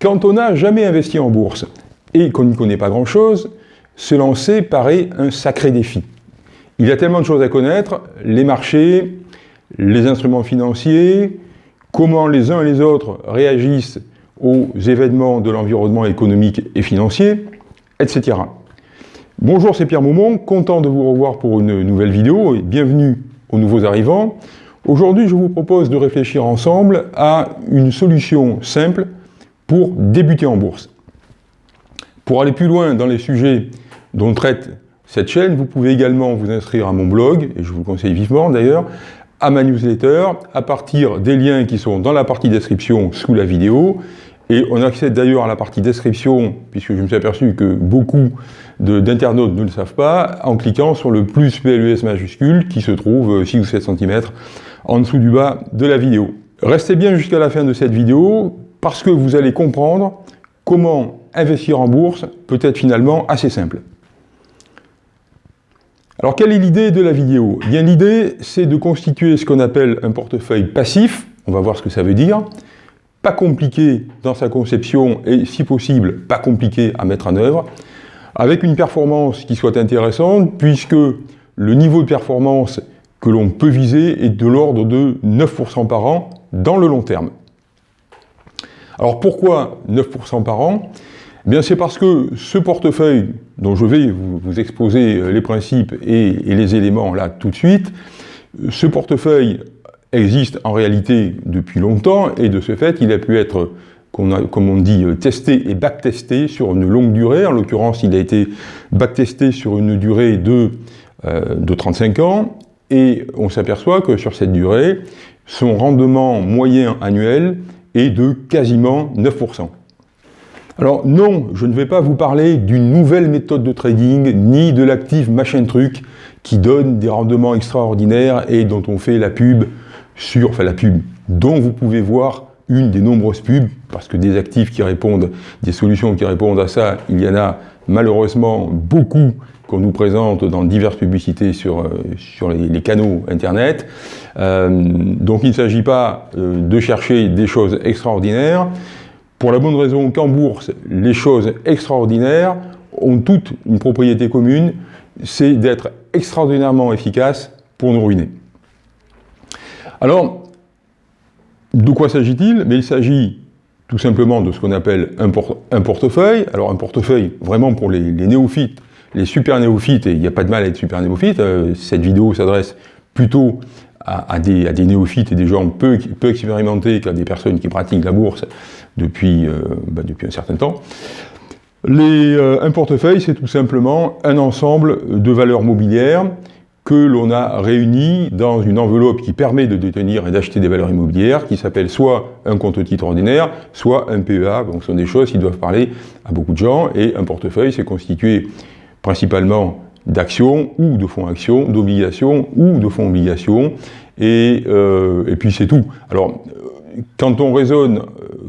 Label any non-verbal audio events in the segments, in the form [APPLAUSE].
Quand on n'a jamais investi en bourse et qu'on n'y connaît pas grand-chose, se lancer paraît un sacré défi. Il y a tellement de choses à connaître, les marchés, les instruments financiers, comment les uns et les autres réagissent aux événements de l'environnement économique et financier, etc. Bonjour, c'est Pierre Maumont, content de vous revoir pour une nouvelle vidéo et bienvenue aux nouveaux arrivants. Aujourd'hui, je vous propose de réfléchir ensemble à une solution simple pour débuter en bourse. Pour aller plus loin dans les sujets dont traite cette chaîne, vous pouvez également vous inscrire à mon blog, et je vous le conseille vivement d'ailleurs, à ma newsletter, à partir des liens qui sont dans la partie description sous la vidéo, et on accède d'ailleurs à la partie description, puisque je me suis aperçu que beaucoup d'internautes ne le savent pas, en cliquant sur le plus PLUS majuscule qui se trouve 6 ou 7 cm en dessous du bas de la vidéo. Restez bien jusqu'à la fin de cette vidéo, parce que vous allez comprendre comment investir en bourse peut être finalement assez simple. Alors quelle est l'idée de la vidéo? Eh Bien l'idée c'est de constituer ce qu'on appelle un portefeuille passif, on va voir ce que ça veut dire, pas compliqué dans sa conception et si possible pas compliqué à mettre en œuvre, avec une performance qui soit intéressante puisque le niveau de performance que l'on peut viser est de l'ordre de 9% par an dans le long terme. Alors pourquoi 9% par an? Eh Bien c'est parce que ce portefeuille, dont je vais vous, exposer les principes et, les éléments là tout de suite, ce portefeuille existe en réalité depuis longtemps et de ce fait il a pu être comme on dit, testé et backtesté sur une longue durée. En l'occurrence, il a été backtesté sur une durée de, euh, de 35 ans, et on s'aperçoit que sur cette durée, son rendement moyen annuel est de quasiment 9%. Alors non, je ne vais pas vous parler d'une nouvelle méthode de trading, ni de l'actif machin truc qui donne des rendements extraordinaires et dont on fait la pub sur, enfin la pub, dont vous pouvez voir une des nombreuses pubs, parce que des actifs qui répondent, des solutions qui répondent à ça, il y en a malheureusement beaucoup qu'on nous présente dans diverses publicités sur, euh, les, canaux Internet. Euh, donc il ne s'agit pas euh, de chercher des choses extraordinaires, pour la bonne raison qu'en bourse, les choses extraordinaires ont toutes une propriété commune, c'est d'être extraordinairement efficaces pour nous ruiner. Alors, de quoi s'agit-il? Il s'agit tout simplement de ce qu'on appelle un, portefeuille. Alors un portefeuille, vraiment pour les néophytes, les super néophytes, et il n'y a pas de mal à être super néophyte, euh, cette vidéo s'adresse plutôt à, des, néophytes et des gens peu, expérimentés qu'à des personnes qui pratiquent la bourse depuis, euh, bah, un certain temps. Euh, un portefeuille, c'est tout simplement un ensemble de valeurs mobilières que l'on a réunies dans une enveloppe qui permet de détenir et d'acheter des valeurs immobilières, qui s'appelle soit un compte titre ordinaire, soit un PEA, donc ce sont des choses qui doivent parler à beaucoup de gens, et un portefeuille, c'est constitué principalement d'actions ou de fonds actions, d'obligations ou de fonds obligations, et, euh, et puis c'est tout. Alors, quand on raisonne,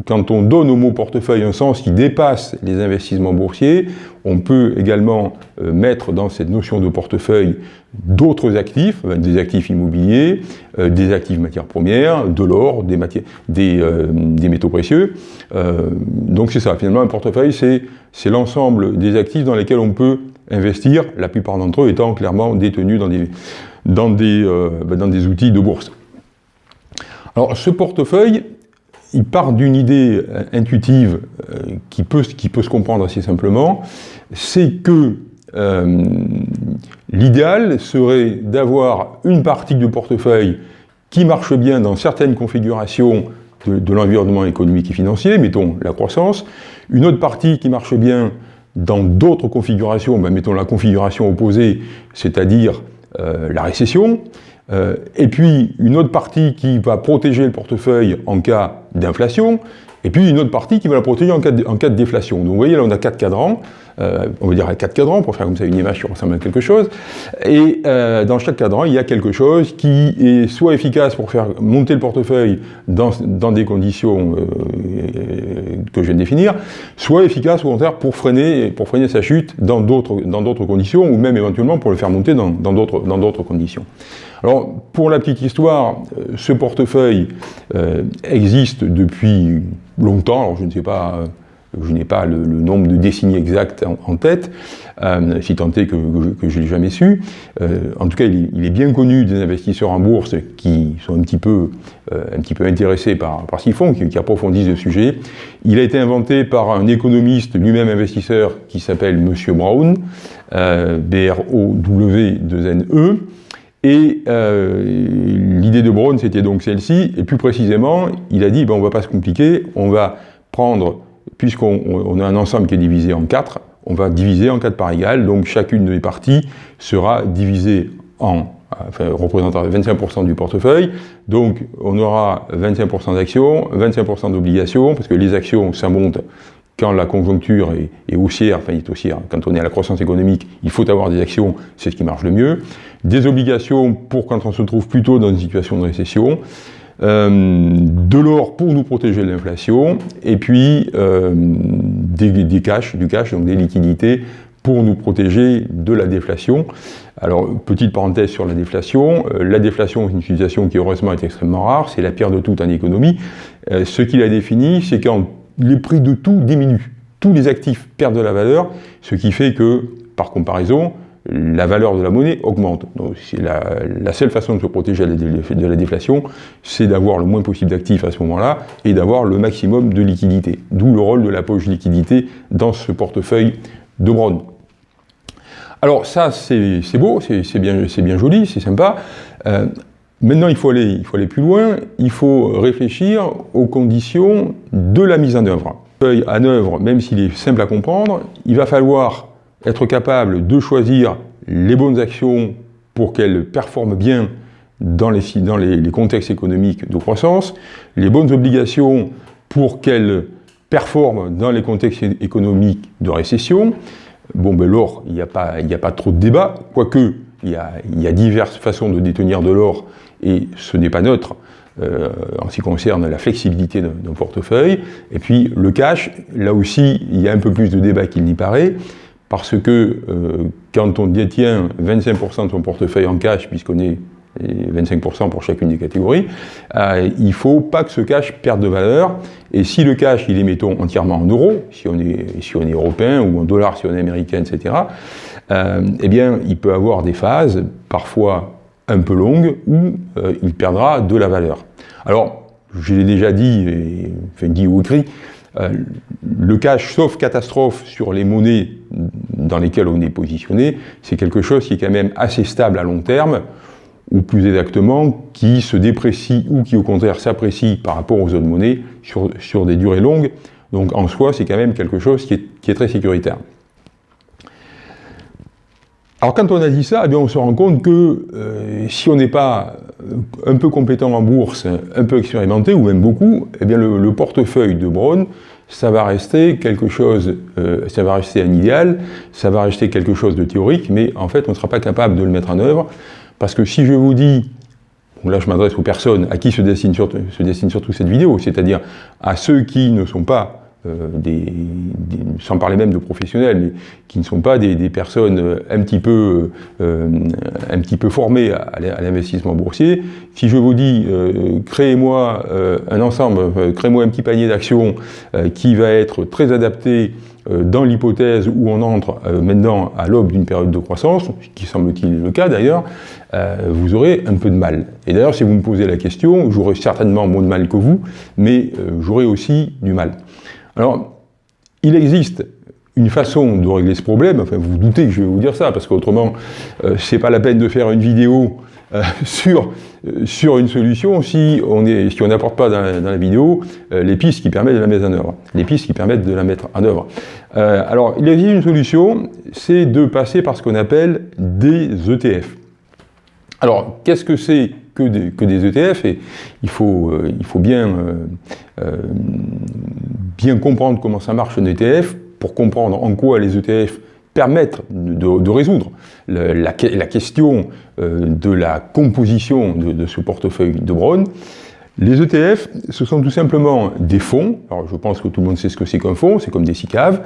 quand on donne au mot portefeuille un sens qui dépasse les investissements boursiers, on peut également euh, mettre dans cette notion de portefeuille d'autres actifs, euh, des actifs immobiliers, des actifs matières premières, de l'or, des, métaux précieux. donc c'est ça, finalement un portefeuille c'est l'ensemble des actifs dans lesquels on peut investir, la plupart d'entre eux étant clairement détenus dans des, euh, des outils de bourse. Alors ce portefeuille, il part d'une idée euh, intuitive euh, qui, peut, qui peut se comprendre assez simplement, c'est que l'idéal serait d'avoir une partie du portefeuille qui marche bien dans certaines configurations de, l'environnement économique et financier, mettons la croissance, une autre partie qui marche bien dans d'autres configurations, ben, mettons la configuration opposée, c'est-à-dire euh, la récession, euh, et puis une autre partie qui va protéger le portefeuille en cas d'inflation, et puis une autre partie qui va la protéger en cas de, déflation. Donc vous voyez, là on a quatre cadrans, on va dire quatre cadrans, pour faire comme ça une image qui ressemble quelque chose. Et dans chaque cadran, il y a quelque chose qui est soit efficace pour faire monter le portefeuille dans des conditions que je viens de définir, soit efficace au contraire pour freiner, pour freiner sa chute dans d'autres conditions, ou même éventuellement pour le faire monter dans d'autres conditions. Alors, pour la petite histoire, euh, ce portefeuille euh, existe depuis longtemps, alors je ne sais pas, euh, je n'ai pas le, nombre de décennies exactes en, tête, si tant est que, je ne l'ai jamais su. en tout cas, il, est bien connu des investisseurs en bourse qui sont un petit peu, peu intéressés par, par ce qu'ils font, qui, approfondissent le sujet. Il a été inventé par un économiste, lui-même investisseur, qui s'appelle Monsieur Brown, B-R-O-W-2-N-E, et euh, l'idée de Brown, c'était donc celle-ci, et plus précisément, il a dit, ben, on ne va pas se compliquer, on va prendre, puisqu'on a un ensemble qui est divisé en quatre, on va diviser en quatre parts égales, donc chacune des parties sera divisée en, enfin, représentant 25% du portefeuille, donc on aura 25% d'actions, 25% d'obligations, parce que les actions, ça monte quand la conjoncture est, haussière, enfin est haussière, quand on est à la croissance économique, il faut avoir des actions, c'est ce qui marche le mieux. Des obligations pour quand on se trouve plutôt dans une situation de récession. Euh, de l'or pour nous protéger de l'inflation, et puis euh, des, cash, du cash, donc des liquidités pour nous protéger de la déflation. Alors, petite parenthèse sur la déflation, euh, la déflation est une situation qui heureusement est extrêmement rare, c'est la pire de tout en économie. ce qu'il a défini, c'est quand les prix de tout diminuent. Tous les actifs perdent de la valeur, ce qui fait que, par comparaison, la valeur de la monnaie augmente. Donc, la, la, seule façon de se protéger de la déflation, c'est d'avoir le moins possible d'actifs à ce moment-là et d'avoir le maximum de liquidités. D'où le rôle de la poche liquidité dans ce portefeuille de Brown. Alors ça, c'est beau, c'est bien, bien, joli, c'est sympa. Euh, Maintenant, il faut, aller, il faut aller plus loin, il faut réfléchir aux conditions de la mise en œuvre. Feuille en œuvre, même s'il est simple à comprendre, il va falloir être capable de choisir les bonnes actions pour qu'elles performent bien dans, les, contextes économiques de croissance, les bonnes obligations pour qu'elles performent dans les contextes économiques de récession. Bon, ben l'or, il n'y a, pas, trop de débat, quoique il y, a, il y a diverses façons de détenir de l'or et ce n'est pas neutre euh, en ce qui concerne la flexibilité d'un portefeuille. Et puis le cash, là aussi, il y a un peu plus de débat qu'il n'y paraît, parce que euh, quand on détient 25% de son portefeuille en cash, puisqu'on est 25% pour chacune des catégories, euh, il ne faut pas que ce cash perde de valeur. Et si le cash, il est, mettons, entièrement en euros, si on est, si on est européen, ou en dollars si on est américain, etc., eh bien, il peut avoir des phases, parfois un peu longue où euh, il perdra de la valeur. Alors, je l'ai déjà dit, et, enfin dit ou écrit, euh, le cash, sauf catastrophe sur les monnaies dans lesquelles on est positionné, c'est quelque chose qui est quand même assez stable à long terme, ou plus exactement, qui se déprécie ou qui au contraire s'apprécie par rapport aux autres monnaies sur, des durées longues. Donc en soi, c'est quand même quelque chose qui est, très sécuritaire. Alors quand on a dit ça, eh bien, on se rend compte que euh, si on n'est pas un peu compétent en bourse, un peu expérimenté, ou même beaucoup, eh bien, le, portefeuille de Braun, ça va rester quelque chose, euh, ça va rester un idéal, ça va rester quelque chose de théorique, mais en fait on ne sera pas capable de le mettre en œuvre, parce que si je vous dis, là je m'adresse aux personnes à qui se destine, se destine surtout cette vidéo, c'est-à-dire à ceux qui ne sont pas euh, sans parler même de professionnels, qui ne sont pas des, personnes euh, un petit peu, euh, un petit peu formées à, l'investissement boursier. Si je vous dis, créez-moi un ensemble, créez-moi un petit panier d'actions qui va être très adapté dans l'hypothèse où on entre maintenant à l'aube d'une période de croissance, ce qui semble-t-il le cas d'ailleurs, vous aurez un peu de mal. Et d'ailleurs, si vous me posez la question, j'aurai certainement moins de mal que vous, mais j'aurai aussi du mal. Alors, il existe une façon de régler ce problème, enfin vous, vous doutez que je vais vous dire ça, parce qu'autrement, euh, c'est pas la peine de faire une vidéo euh, [LAUGHS] sur, euh, sur une solution si on n'apporte pas dans la, vidéo les pistes qui permettent de la mettre en œuvre. Les pistes qui permettent de la mettre en œuvre. alors, il existe une solution, c'est de passer par ce qu'on appelle des ETF. Alors, qu'est-ce que c'est que des, que ETF Et il faut, il faut bien bien comprendre comment ça marche un ETF pour comprendre en quoi les ETF permettent de, résoudre la, question euh, de la composition de, ce portefeuille de Brown. Les ETF, ce sont tout simplement des fonds. Alors je pense que tout le monde sait ce que c'est qu'un fonds, c'est comme des SICAV.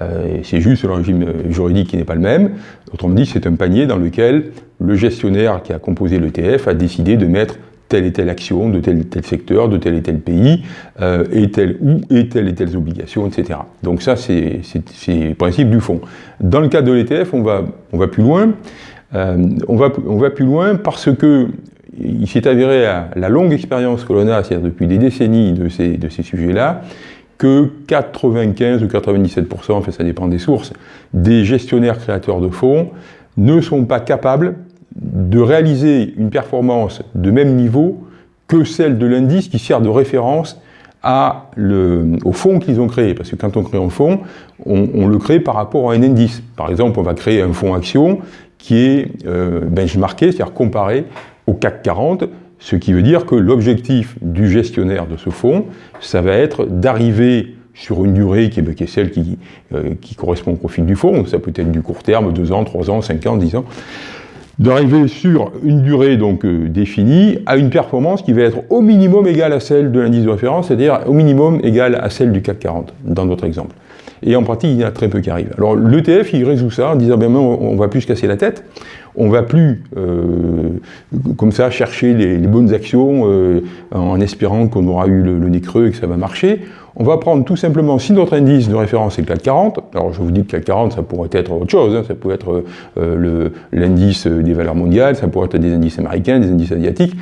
Euh, c'est juste le régime juridique qui n'est pas le même. Autrement dit, c'est un panier dans lequel le gestionnaire qui a composé l'ETF a décidé de mettre telle et telle action de tel et tel secteur, de tel et tel pays, euh, et telle ou et telle et telles obligations, etc. Donc ça, c'est le principe du fonds. Dans le cas de l'ETF, on va, on va plus loin. Euh, on, va, on va plus loin parce que il s'est avéré à la longue expérience que l'on a, c'est-à-dire depuis des décennies de ces, de ces sujets-là, que 95 ou 97%, enfin ça dépend des sources, des gestionnaires créateurs de fonds ne sont pas capables de réaliser une performance de même niveau que celle de l'indice qui sert de référence à le, au fonds qu'ils ont créé. Parce que quand on crée un fonds, on, le crée par rapport à un indice. Par exemple, on va créer un fonds action qui est euh, benchmarké, c'est-à-dire comparé au CAC 40, ce qui veut dire que l'objectif du gestionnaire de ce fonds, ça va être d'arriver sur une durée qui est, celle qui, euh, qui, correspond au profil du fonds, ça peut être du court terme, 2 ans, 3 ans, 5 ans, 10 ans, d'arriver sur une durée donc euh, définie à une performance qui va être au minimum égale à celle de l'indice de référence, c'est-à-dire au minimum égale à celle du CAC 40, dans notre exemple. Et en pratique, il y en a très peu qui arrivent. Alors l'ETF, il résout ça en disant, ben, on ne va plus se casser la tête, on ne va plus, euh, comme ça, chercher les, bonnes actions euh, en espérant qu'on aura eu le, nez creux et que ça va marcher. On va prendre tout simplement, si notre indice de référence est le CAC 40, alors je vous dis que le CAC 40, ça pourrait être autre chose, hein, ça pourrait être euh, l'indice des valeurs mondiales, ça pourrait être des indices américains, des indices asiatiques.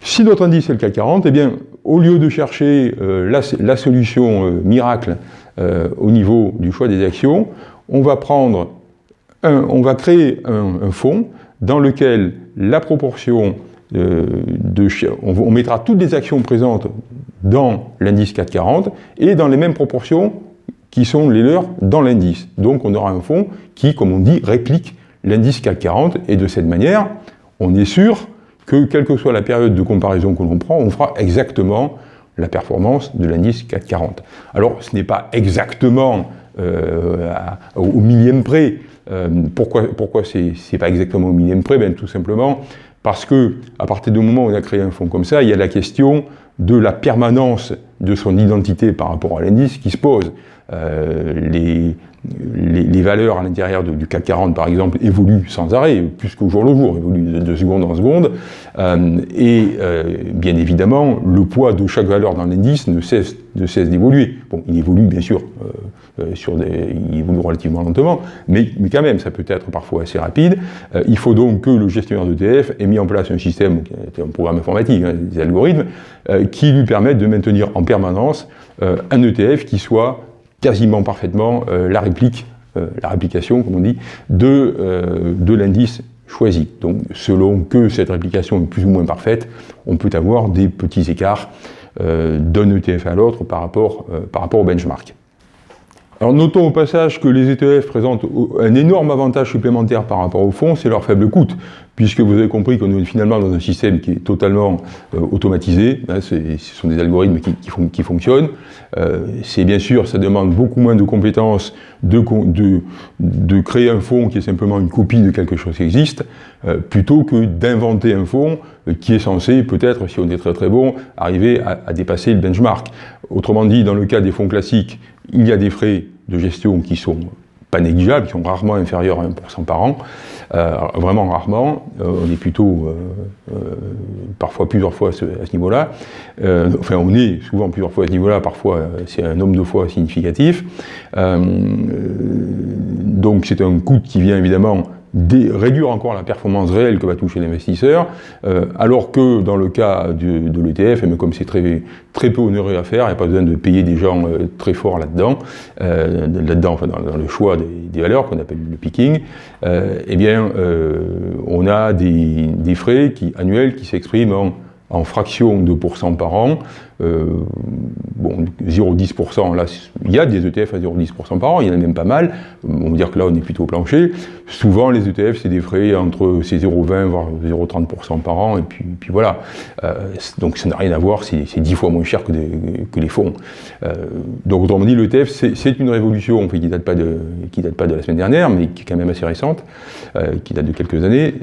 Si notre indice est le CAC 40, eh bien, au lieu de chercher la, la, solution miracle euh, au niveau du choix des actions, on va prendre on va créer un, fonds dans lequel la proportion euh, de, on, mettra toutes les actions présentes dans l'indice 440 et dans les mêmes proportions qui sont les leurs dans l'indice. Donc on aura un fonds qui, comme on dit, réplique l'indice 440 et de cette manière, on est sûr que quelle que soit la période de comparaison que l'on prend, on fera exactement la performance de l'indice 440. Alors, ce n'est pas exactement euh, au millième près. Euh, pourquoi pourquoi c'est pas exactement au millième près? Ben, Tout simplement parce que à partir du moment où on a créé un fonds comme ça, il y a la question de la permanence de son identité par rapport à l'indice qui se pose. Euh, les, valeurs à l'intérieur du CAC 40, par exemple, évoluent sans arrêt, plus qu'au jour le jour, évoluent de, seconde en seconde. Euh, et euh, bien évidemment, le poids de chaque valeur dans l'indice ne cesse d'évoluer. Bon, il évolue bien sûr, euh, sur des, il évolue relativement lentement, mais, mais, quand même, ça peut être parfois assez rapide. il faut donc que le gestionnaire d'ETF ait mis en place un système, un programme informatique, hein, des algorithmes, qui lui permettent de maintenir en permanence un ETF qui soit quasiment parfaitement euh, la réplique, euh, la réplication, comme on dit, de, euh, de l'indice choisi. Donc, selon que cette réplication est plus ou moins parfaite, on peut avoir des petits écarts d'un ETF à l'autre par rapport au benchmark. Alors notons au passage que les ETF présentent un énorme avantage supplémentaire par rapport au fonds, c'est leur faible coût puisque vous avez compris qu'on est finalement dans un système qui est totalement euh, automatisé, hein, ce sont des algorithmes qui, fonctionnent. Euh, c'est bien sûr, ça demande beaucoup moins de compétences de, créer un fonds qui est simplement une copie de quelque chose qui existe, euh, plutôt que d'inventer un fonds qui est censé, peut-être, si on est très très bon, arriver à dépasser le benchmark. Autrement dit, dans le cas des fonds classiques, il y a des frais de gestion qui sont pas négligeables, qui sont rarement inférieurs à 1% par an, euh, vraiment rarement, euh, on est plutôt euh, parfois plusieurs fois à ce, niveau-là, enfin on est souvent plusieurs fois à ce niveau-là, parfois c'est un nombre de fois significatif, donc c'est un coût qui vient évidemment réduire encore la performance réelle que va toucher l'investisseur, euh, alors que dans le cas de, de l'ETF, mais comme c'est très, très peu onéreux à faire, il n'y a pas besoin de payer des gens euh, très forts là-dedans, euh, là-dedans, enfin dans, le choix des, valeurs qu'on appelle le picking, eh bien, on a des, des, frais qui, annuels qui s'expriment en en fraction de pourcent par an. Euh, bon, 0,10%, là, il y a des ETF à 0,10% par an, il y en a même pas mal. On va dire que là, on est plutôt au plancher. Souvent, les ETF, c'est des frais entre 0,20 voire 0,30% par an, et puis, puis voilà. Euh, donc, ça n'a rien à voir, c'est 10 fois moins cher que, que les fonds. Euh, donc, autrement dit, l'ETF, c'est une révolution qui ne date, pas de, date pas de la semaine dernière, mais qui est quand même assez récente, qui date de quelques années.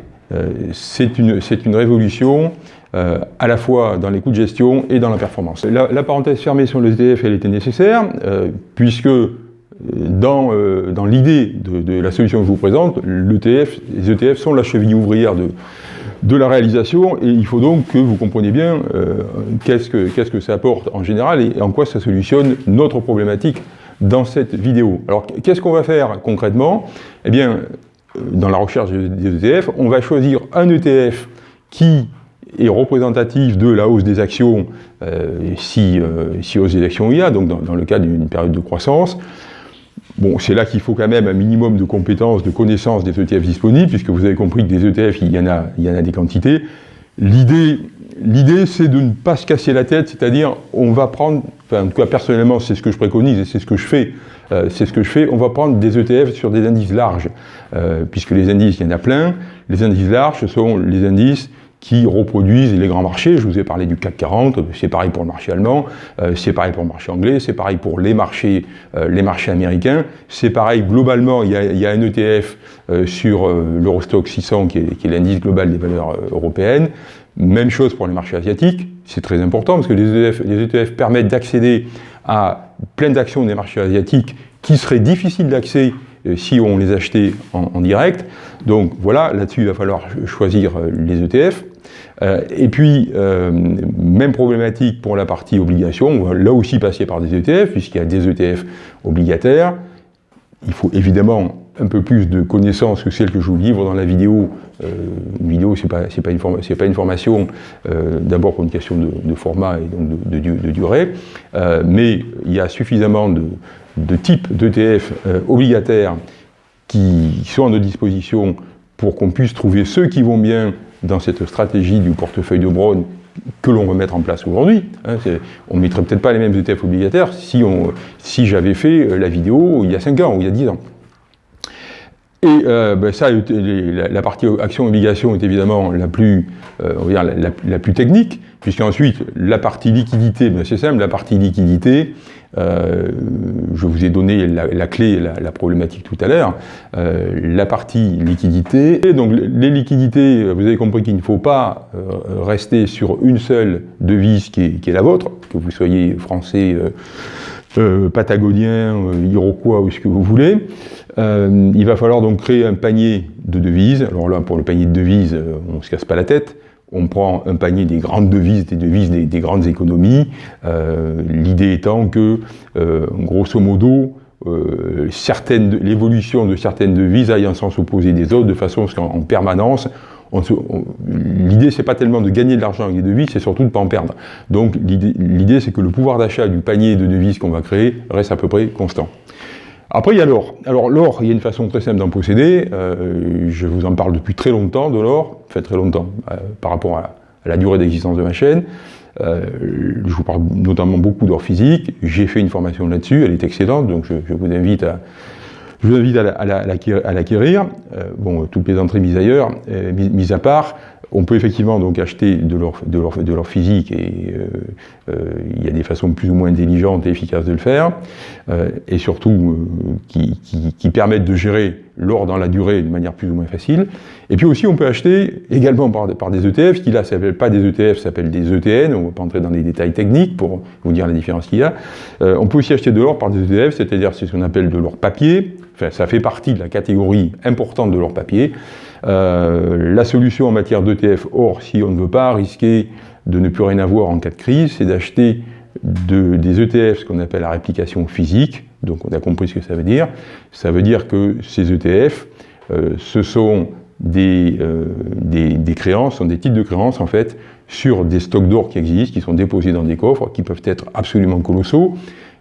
c'est une, une révolution euh, à la fois dans les coûts de gestion et dans la performance. La, parenthèse fermée sur le ETF, elle était nécessaire, euh, puisque euh, dans, dans l'idée de, la solution que je vous présente, les ETF sont la cheville ouvrière de, de la réalisation, et il faut donc que vous compreniez bien qu'est-ce que, qu'est-ce que ça apporte en général et en quoi ça solutionne notre problématique dans cette vidéo. Alors, qu'est-ce qu'on va faire concrètement? Eh bien, dans la recherche des ETF, on va choisir un ETF qui est représentatif de la hausse des actions, euh, si, euh, si, hausse des actions il y a, donc dans, le cadre d'une période de croissance. Bon, c'est là qu'il faut quand même un minimum de compétences, de connaissances des ETF disponibles, puisque vous avez compris que des ETF, il y en a, il y en a des quantités. L'idée, l'idée, c'est de ne pas se casser la tête, c'est-à-dire, on va prendre, enfin, en tout cas, personnellement, c'est ce que je préconise et c'est ce que je fais, euh, c'est ce que je fais, on va prendre des ETF sur des indices larges, puisque les indices, il y en a plein. Les indices larges, ce sont les indices qui reproduisent les grands marchés. Je vous ai parlé du CAC 40, c'est pareil pour le marché allemand, euh, c'est pareil pour le marché anglais, c'est pareil pour les marchés, euh, les marchés américains, c'est pareil globalement, il y a, il y a un ETF euh, sur l'Eurostock 600 qui est, qui est l'indice global des valeurs européennes. Même chose pour les marchés asiatiques, c'est très important parce que les ETF, les ETF permettent d'accéder à plein d'actions des marchés asiatiques qui seraient difficiles d'accès si on les achetait en, en direct. Donc voilà, là-dessus il va falloir choisir les ETF. Euh, et puis, euh, même problématique pour la partie obligation, là aussi passer par des ETF, puisqu'il y a des ETF obligataires. Il faut évidemment un peu plus de connaissances que celles que je vous livre dans la vidéo. Euh, une vidéo, ce n'est pas, une formation, d'abord pour une question de, format et donc de durée, mais il y a suffisamment de, types d'ETF obligataires qui sont à notre disposition pour qu'on puisse trouver ceux qui vont bien dans cette stratégie du portefeuille de Brown que l'on veut mettre en place aujourd'hui. Hein, on ne mettrait peut-être pas les mêmes ETF obligataires si, si j'avais fait euh, la vidéo il y a 5 ans ou il y a 10 ans. Et euh, ben ça, la, partie action-obligation est évidemment la plus, euh, on va dire, la, plus technique, puisqu'ensuite, la partie liquidité, ben c'est simple, la partie liquidité, je vous ai donné la, clé, la, problématique tout à l'heure, euh, la partie liquidité. Et donc les liquidités, vous avez compris qu'il ne faut pas euh, rester sur une seule devise qui est, la vôtre, que vous soyez français, patagonien, iroquois ou ce que vous voulez. il va falloir donc créer un panier de devises. Alors là, pour le panier de devises, on ne se casse pas la tête on prend un panier des grandes devises, des devises des, grandes économies, euh, l'idée étant que, euh, grosso modo, euh, l'évolution de certaines devises aille en sens opposé des autres, de façon à ce qu'en permanence, l'idée c'est pas tellement de gagner de l'argent avec des devises, c'est surtout de ne pas en perdre. Donc l'idée c'est que le pouvoir d'achat du panier de devises qu'on va créer reste à peu près constant. Après, il y a l'or. Alors l'or, il y a une façon très simple d'en posséder. Euh, je vous en parle depuis très longtemps de l'or, fait très longtemps, euh, par rapport à, la durée d'existence de ma chaîne. Euh, je vous parle notamment beaucoup d'or physique. J'ai fait une formation là-dessus, elle est excellente, donc je, vous invite à, je vous invite à l'acquérir. bon, toutes les entrées mises ailleurs, mises à part, on peut effectivement donc acheter de l'or de de physique et euh, euh, il y a des façons plus ou moins intelligentes et efficaces de le faire euh, et surtout qui, permettent de gérer l'or dans la durée de manière plus ou moins facile. Et puis aussi on peut acheter également par, des ETF qui là s'appellent pas des ETF, s'appellent des ETN, on va pas entrer dans les détails techniques pour vous dire la différence qu'il y a. on peut aussi acheter de l'or par des ETF, c'est-à-dire c'est ce qu'on appelle de l'or papier, enfin ça fait partie de la catégorie importante de l'or papier. Euh, la solution en matière d'ETF, or, si on ne veut pas risquer de ne plus rien avoir en cas de crise, c'est d'acheter des ETF, ce qu'on appelle la réplication physique, donc on a compris ce que ça veut dire. Ça veut dire que ces ETF, euh, ce sont des, euh, des, des, créances, sont des titres de créances en fait, sur des stocks d'or qui existent, qui sont déposés dans des coffres, qui peuvent être absolument colossaux.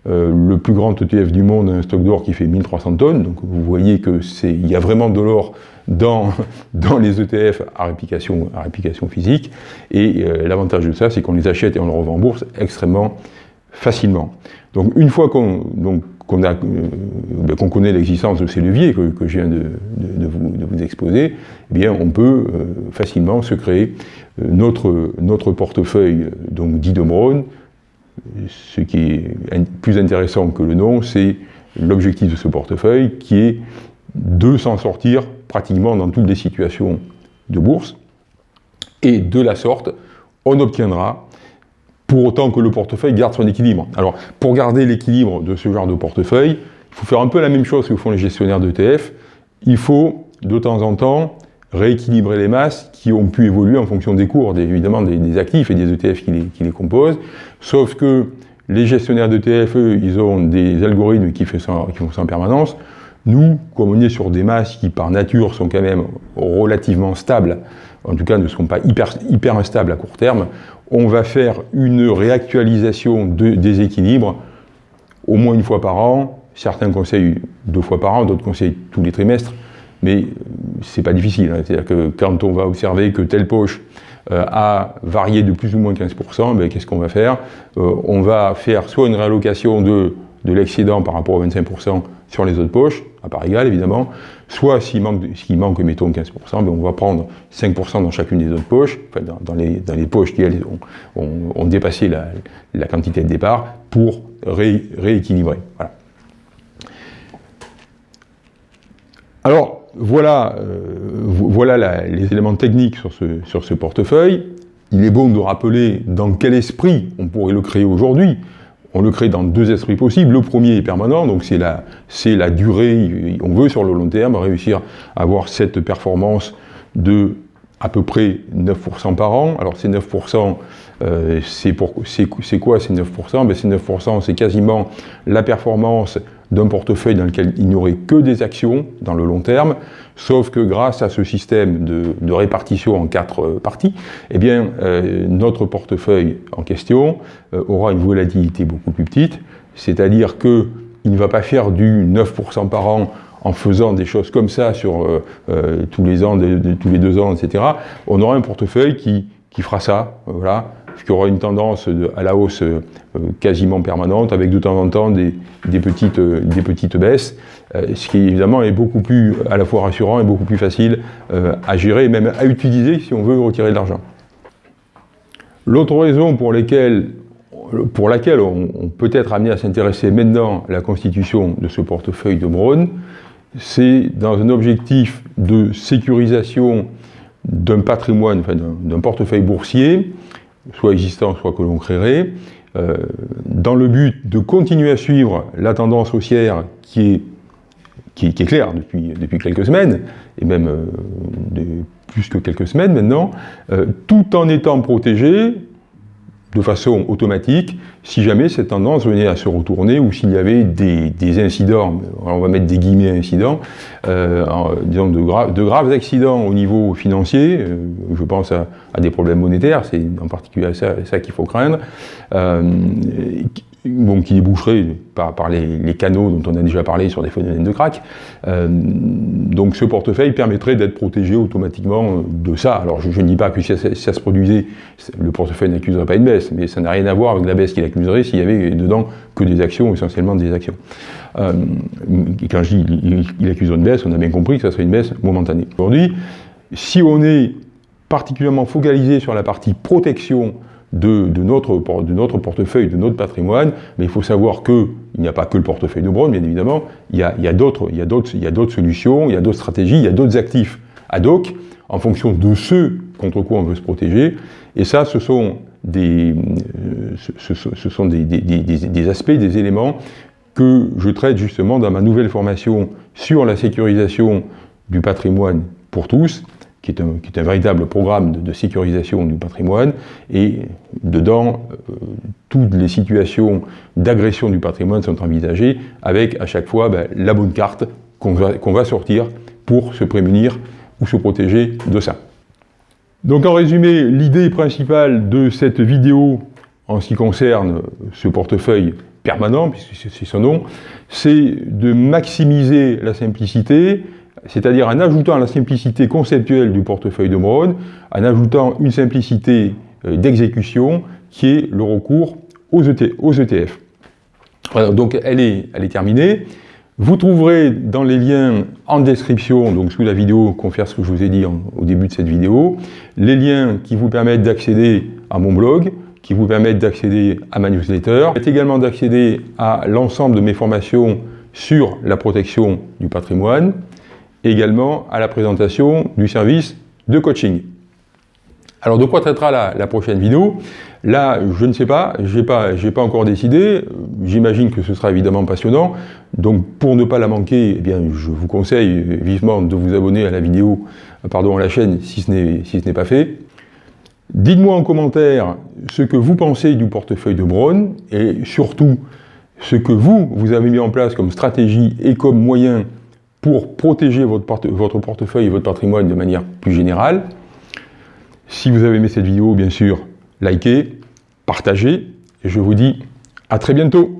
Euh, le plus grand ETF du monde a un stock d'or qui fait 1300 tonnes, donc vous voyez qu'il y a vraiment de l'or dans, [LAUGHS] dans les ETF à réplication, à réplication physique, et euh, l'avantage de ça, c'est qu'on les achète et on les revend en bourse extrêmement facilement. Donc une fois qu'on qu'on euh, ben, connaît l'existence de ces leviers que, je viens de, vous, vous, exposer, eh bien on peut facilement se créer notre, notre portefeuille donc ce qui est plus intéressant que le nom, c'est l'objectif de ce portefeuille qui est de s'en sortir pratiquement dans toutes les situations de bourse. Et de la sorte, on obtiendra, pour autant que le portefeuille garde son équilibre. Alors, pour garder l'équilibre de ce genre de portefeuille, il faut faire un peu la même chose que font les gestionnaires d'ETF. Il faut, de temps en temps, rééquilibrer les masses qui ont pu évoluer en fonction des cours, évidemment des, actifs et des ETF qui les, composent, sauf que les gestionnaires d'ETF, ils ont des algorithmes qui, font ça en permanence. Nous, comme on est sur des masses qui par nature sont quand même relativement stables, en tout cas ne sont pas hyper, instables à court terme, on va faire une réactualisation de, des équilibres au moins une fois par an, certains conseillent deux fois par an, d'autres conseillent tous les trimestres, mais c'est pas difficile. Hein. C'est-à-dire que quand on va observer que telle poche euh, a varié de plus ou moins 15%, ben, qu'est-ce qu'on va faire? Euh, On va faire soit une réallocation de, de l'excédent par rapport aux 25% sur les autres poches, à part égale évidemment, soit s'il manque, manque, mettons 15%, ben, on va prendre 5% dans chacune des autres poches, enfin, dans, les, dans, les, poches qui ont, ont, dépassé la, la, quantité de départ pour rééquilibrer. Voilà. Alors, voilà, euh, voilà les éléments techniques sur ce, sur ce portefeuille. Il est bon de rappeler dans quel esprit on pourrait le créer aujourd'hui. On le crée dans deux esprits possibles. Le premier est permanent, donc c'est la, la durée. On veut sur le long terme réussir à avoir cette performance de à peu près 9% par an. Alors ces 9%, euh, c'est quoi ces 9% ben, Ces 9%, c'est quasiment la performance d'un portefeuille dans lequel il n'y aurait que des actions dans le long terme, sauf que grâce à ce système de, répartition en quatre euh, parties, eh bien, euh, notre portefeuille en question euh, aura une volatilité beaucoup plus petite, c'est-à-dire qu'il ne va pas faire du 9% par an en faisant des choses comme ça sur tous les ans, tous les deux ans, etc. On aura un portefeuille qui, qui fera ça, voilà, qui aura une tendance à la hausse euh, quasiment permanente, avec de temps en temps des, petites, euh, des petites baisses, euh, ce qui évidemment est beaucoup plus à la fois rassurant et beaucoup plus facile à gérer et même à utiliser si on veut retirer de l'argent. L'autre raison pour, pour laquelle on, peut être amené à s'intéresser maintenant à la constitution de ce portefeuille de Braun, c'est dans un objectif de sécurisation d'un patrimoine, enfin d'un portefeuille boursier, soit existant, soit que l'on créerait, euh, dans le but de continuer à suivre la tendance haussière qui est, claire depuis, depuis quelques semaines, et même euh, plus que quelques semaines maintenant, euh, tout en étant protégé de façon automatique si jamais cette tendance venait à se retourner ou s'il y avait des, incidents, on va mettre des guillemets incidents, euh, disons de, graves accidents au niveau financier, euh, je pense à, des problèmes monétaires, c'est en particulier ça, qu'il faut craindre, euh, qui déboucherait par, les, canaux dont on a déjà parlé sur des phénomènes de crack. Donc ce portefeuille permettrait d'être protégé automatiquement de ça. Alors je, ne dis pas que si ça, se produisait, le portefeuille n'accuserait pas une baisse, mais ça n'a rien à voir avec la baisse qu'il s'il y avait dedans que des actions, essentiellement des actions. Euh, quand je dis il, accuse une baisse, on a bien compris que ça serait une baisse momentanée. Aujourd'hui, si on est particulièrement focalisé sur la partie protection de, notre, de notre portefeuille, de notre patrimoine, mais il faut savoir qu'il n'y a pas que le portefeuille de Brown, bien évidemment, il y a, y a d'autres solutions, il y a d'autres stratégies, il y a d'autres actifs ad hoc, en fonction de ceux contre quoi on veut se protéger, et ça, ce sont euh, ce, sont des, aspects, des éléments que je traite justement dans ma nouvelle formation sur la sécurisation du patrimoine pour tous, qui est un, véritable programme de, sécurisation du patrimoine, et dedans, euh, toutes les situations d'agression du patrimoine sont envisagées, avec à chaque fois ben, la bonne carte qu'on va, va sortir pour se prémunir ou se protéger de ça. Donc en résumé, l'idée principale de cette vidéo en ce qui concerne ce portefeuille permanent, puisque c'est son nom, c'est de maximiser la simplicité, c'est-à-dire en ajoutant la simplicité conceptuelle du portefeuille de Brown, en ajoutant une simplicité euh, d'exécution qui est le recours aux, ETF. E donc elle est, elle est terminée. Vous trouverez dans les liens en description, donc sous la vidéo, confère ce que je vous ai dit au début de cette vidéo, les liens qui vous permettent d'accéder à mon blog, qui vous permettent d'accéder à ma newsletter, et également d'accéder à l'ensemble de mes formations sur la protection du patrimoine, également à la présentation du service de coaching. Alors de quoi traitera la, prochaine vidéo? Là, je ne sais pas, je n'ai pas, pas encore décidé, j'imagine que ce sera évidemment passionnant, donc pour ne pas la manquer, eh bien, je vous conseille vivement de vous abonner à la vidéo, pardon, à la chaîne si ce n'est pas fait. Dites-moi en commentaire ce que vous pensez du portefeuille de Braun, et surtout ce que vous, vous avez mis en place comme stratégie et comme moyen pour protéger votre portefeuille et votre patrimoine de manière plus générale. Si vous avez aimé cette vidéo, bien sûr, likez, partagez, et je vous dis à très bientôt